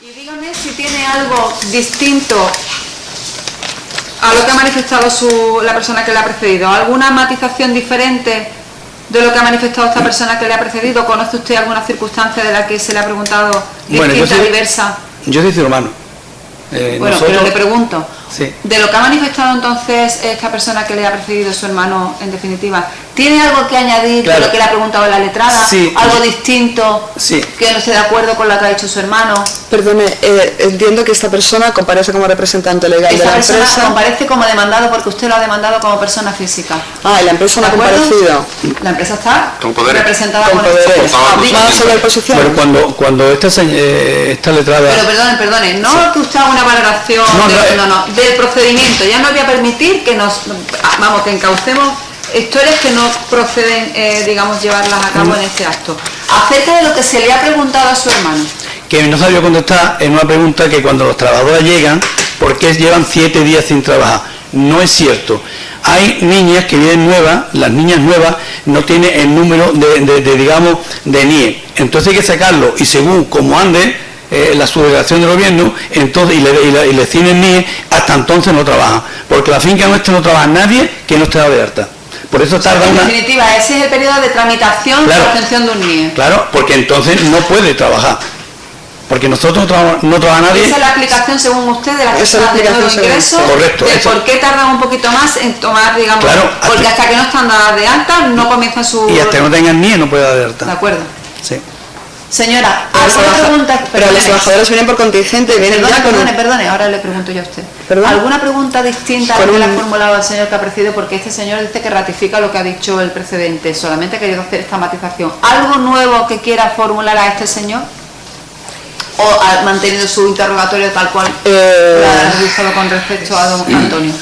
Y dígame si tiene algo distinto a lo que ha manifestado su, la persona que le ha precedido. ¿Alguna matización diferente de lo que ha manifestado esta persona que le ha precedido? ¿Conoce usted alguna circunstancia de la que se le ha preguntado distinta, Bueno, yo soy- diversa? Yo soy cirujano. Eh, Bueno, nosotros- pero le pregunto, Sí. de lo que ha manifestado entonces esta persona que le ha precedido, su hermano, en definitiva, ¿tiene algo que añadir Claro. de lo que le ha preguntado la letrada? Sí. ¿Algo distinto Sí. que no esté de acuerdo con lo que ha dicho su hermano? Perdone, eh, entiendo que esta persona comparece como representante legal de Esta la persona empresa. comparece como demandado porque usted lo ha demandado como persona física. Ah, y la empresa no ha ¿De comparecido. La empresa está Con poderes. representada Con por poderes. favor, Diga- ¿Va sobre posición? Pero cuando, cuando esta, eh, esta letrada... Pero perdone, perdone, no que usted haga una valoración No, de- no, eh. no, no, del procedimiento. Ya no voy a permitir que nos, vamos, que encaucemos historias que no proceden, eh, digamos, llevarlas a cabo en este acto. Acerca de lo que se le ha preguntado a su hermano. que no sabía contestar en una pregunta que cuando los trabajadores llegan, ¿por qué llevan siete días sin trabajar? No es cierto. Hay niñas que vienen nuevas, las niñas nuevas no tienen el número de, digamos, de NIE. Entonces hay que sacarlo y según como ande eh, la subdelegación del gobierno, entonces y le, y le, ciñen NIE, hasta entonces no trabaja. Porque la finca nuestra no trabaja nadie que no esté de alta. Por eso tarda En una... definitiva, ese es el periodo de tramitación Claro. de la obtención de un NIE. Claro, porque entonces no puede trabajar. Porque nosotros no, no trabaja nadie. Esa es la explicación, según usted, de la persona de nuevo ingreso. Correcto, de por qué tardan un poquito más en tomar, digamos, Claro, porque hasta- hasta que no están dadas de alta no comienza su... Y hasta que no tengan NIE no puede dar de De alta. acuerdo. Sí. Señora, ¿alguna pregunta? Pero los Perdone. trabajadores vienen por contingente vienen Perdone, ya con un... perdone, perdone, ahora le pregunto yo a usted. ¿Perdón? ¿Alguna pregunta distinta a la que le ha un- formulado el señor que ha precedido? Porque este señor dice que ratifica lo que ha dicho el precedente, solamente ha querido hacer esta matización. ¿Algo nuevo que quiera formular a este señor? ¿O ha mantenido su interrogatorio tal cual Eh, lo ha realizado con respecto a don Antonio?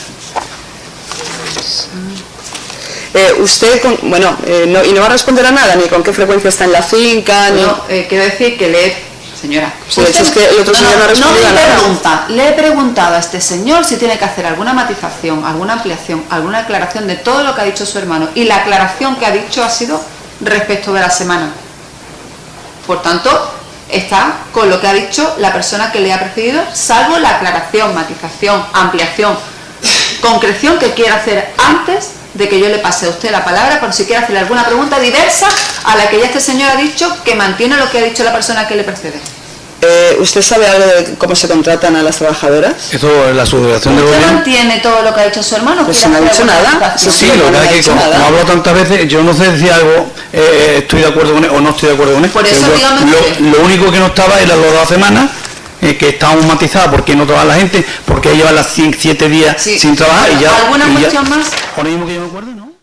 Eh, usted, con- bueno, eh, no, y no va a responder a nada, ni con qué frecuencia está en la finca, ni... Eh, quiero decir que le he... Señora, es que el otro señor no ha respondido me nada. pregunta, le he preguntado a este señor si tiene que hacer alguna matización, alguna ampliación, alguna aclaración de todo lo que ha dicho su hermano. Y la aclaración que ha dicho ha sido respecto de la semana. Por tanto, está con lo que ha dicho la persona que le ha precedido, salvo la aclaración, matización, ampliación, concreción que quiera hacer antes de que yo le pase a usted la palabra, por si quiere hacerle alguna pregunta diversa a la que ya este señor ha dicho que mantiene lo que ha dicho la persona que le precede. Eh, ¿Usted sabe algo de cómo se contratan a las trabajadoras? Eso es la subdelegación del ¿Usted gobierno. mantiene todo lo que ha dicho su hermano? Pues ¿Quiere no ha dicho nada. Sí, Sí, lo que es que dicho como, nada. como hablo tantas veces, yo no sé si algo eh, estoy de acuerdo con él o no estoy de acuerdo con él. Por eso dígame lo, usted. lo único que no estaba era lo de la semana, eh, que estábamos matizadas porque no trabaja la gente, porque lleva las 7 días Sí. sin trabajar y ya... ¿Alguna y ya- cuestión más? Ahora mismo que yo me acuerdo, ¿no?